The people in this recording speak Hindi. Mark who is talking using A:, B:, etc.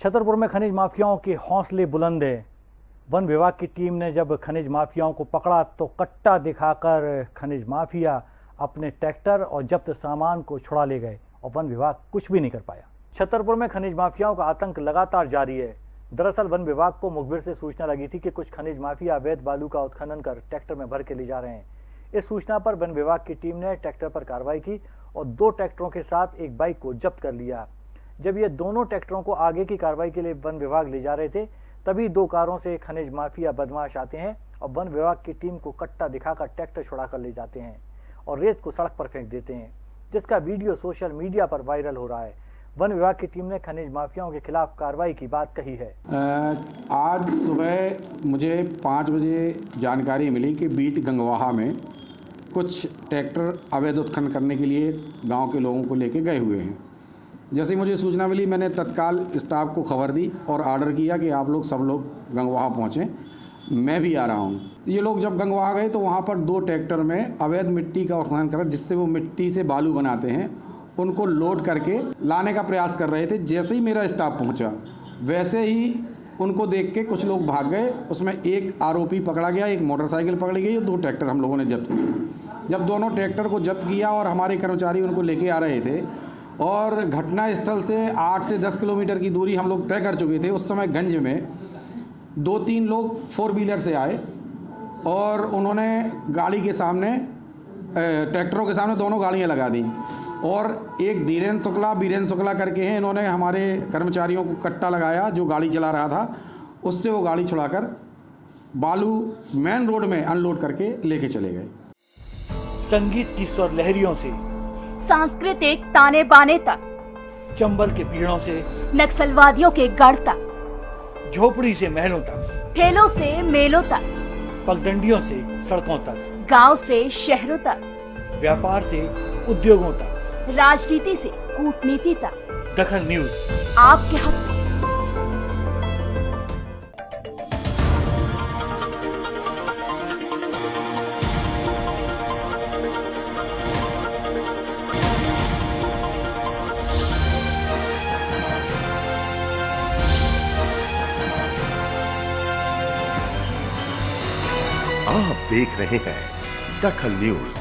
A: छतरपुर में खनिज माफियाओं के हौसले बुलंद है। वन विभाग की टीम ने जब खनिज माफियाओं को पकड़ा तो कट्टा दिखाकर खनिज माफिया अपने ट्रैक्टर और जब्त सामान को छुड़ा ले गए और वन विभाग कुछ भी नहीं कर पाया। छतरपुर में खनिज माफियाओं का आतंक लगातार जारी है। दरअसल वन विभाग को मुखबिर से सूचना लगी थी कि कुछ खनिज माफिया अवैध बालू का उत्खनन कर ट्रैक्टर में भर के ले जा रहे हैं। इस सूचना पर वन विभाग की टीम ने ट्रैक्टर पर कार्रवाई की और दो ट्रैक्टरों के साथ एक बाइक को जब्त कर लिया। जब ये दोनों ट्रैक्टरों को आगे की कार्रवाई के लिए वन विभाग ले जा रहे थे, तभी दो कारों से खनिज माफिया बदमाश आते हैं और वन विभाग की टीम को कट्टा दिखाकर ट्रैक्टर छुड़ा कर ले जाते हैं और रेत को सड़क पर फेंक देते हैं, जिसका वीडियो सोशल मीडिया पर वायरल हो रहा है। वन विभाग की टीम ने खनिज माफियाओं के खिलाफ कार्रवाई की बात कही है।
B: आज सुबह मुझे पाँच बजे जानकारी मिली कि बीट गंगवाहा में कुछ ट्रैक्टर अवैध उत्खनन करने के लिए गाँव के लोगों को लेके गए हुए हैं। जैसे मुझे सूचना मिली, मैंने तत्काल स्टाफ को खबर दी और आर्डर किया कि आप लोग सब लोग गंगवाहा पहुँचें। मैं भी आ रहा हूँ। ये लोग जब गंगवाहा गए तो वहाँ पर दो ट्रैक्टर में अवैध मिट्टी का उत्खनन करा, जिससे वो मिट्टी से बालू बनाते हैं। उनको लोड करके लाने का प्रयास कर रहे थे, जैसे ही मेरा स्टाफ पहुँचा, वैसे ही उनको देख के कुछ लोग भाग गए। उसमें एक आरोपी पकड़ा गया, एक मोटरसाइकिल पकड़ी गई और दो ट्रैक्टर हम लोगों ने जब्त किए। जब दोनों ट्रैक्टर को जब्त किया और हमारे कर्मचारी उनको लेके आ रहे थे और घटना स्थल से आठ से दस किलोमीटर की दूरी हम लोग तय कर चुके थे उस समय गंज में। दो तीन लोग फोर व्हीलर से आए और उन्होंने गाड़ी के सामने ट्रैक्टरों के सामने दोनों गाड़ियाँ लगा दी। और एक धीरेन्द्र शुक्ला बीरेन्द्र शुक्ला करके हैं, इन्होंने हमारे कर्मचारियों को कट्टा लगाया जो गाड़ी चला रहा था। उससे वो गाड़ी छुड़ाकर बालू मेन रोड में अनलोड करके लेके चले गए।
A: संगीत की स्वर लहरियों से
C: सांस्कृतिक ताने बाने तक।
A: चंबल के पीड़ों से
C: नक्सलवादियों के गढ़ तक।
A: झोपड़ी से महलों तक।
C: ठेलों से मेलों तक।
A: पगडंडियों से सड़कों तक।
C: गाँव से शहरों तक।
A: व्यापार से उद्योगों तक।
C: राजनीति से कूटनीति तक।
A: दखल न्यूज़।
C: आपके हक।
D: आप देख रहे हैं दखल न्यूज़।